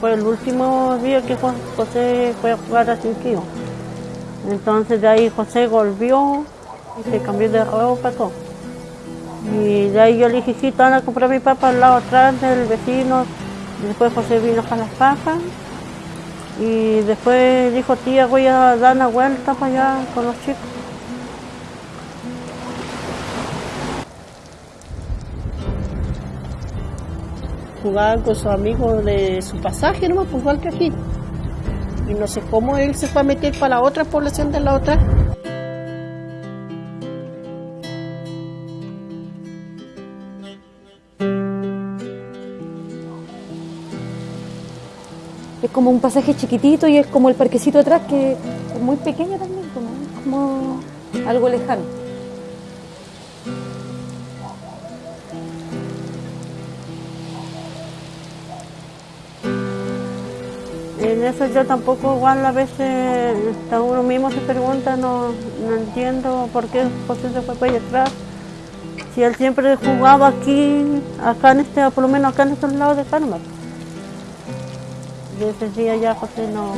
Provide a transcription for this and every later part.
Fue el último día que José fue a jugar a Cinquillo. Entonces de ahí José volvió y se cambió de ropa todo. Y de ahí yo le dije, sí, te van a comprar mi papá al lado atrás del vecino. Después José vino para las papas. Y después dijo, tía, voy a dar una vuelta para allá con los chicos. Jugaban con sus amigos de su pasaje, nomás, pues igual que aquí. Y no sé cómo él se fue a meter para la otra población de la otra. Es como un pasaje chiquitito y es como el parquecito atrás que es muy pequeño también, como, como algo lejano. En eso yo tampoco igual a veces hasta uno mismo se pregunta, no, no entiendo por qué José se fue para allá atrás. Si él siempre jugaba aquí, acá en este, por lo menos acá en estos lados de Carmen. Y ese día ya José no,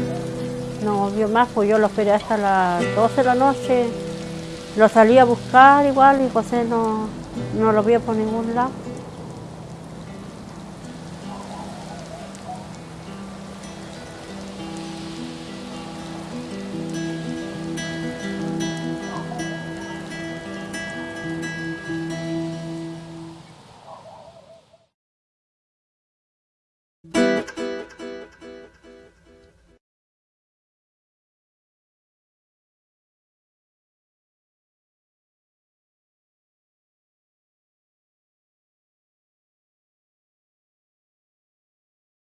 no vio más, pues yo lo esperé hasta las 12 de la noche. Lo salí a buscar igual y José no, no lo vio por ningún lado.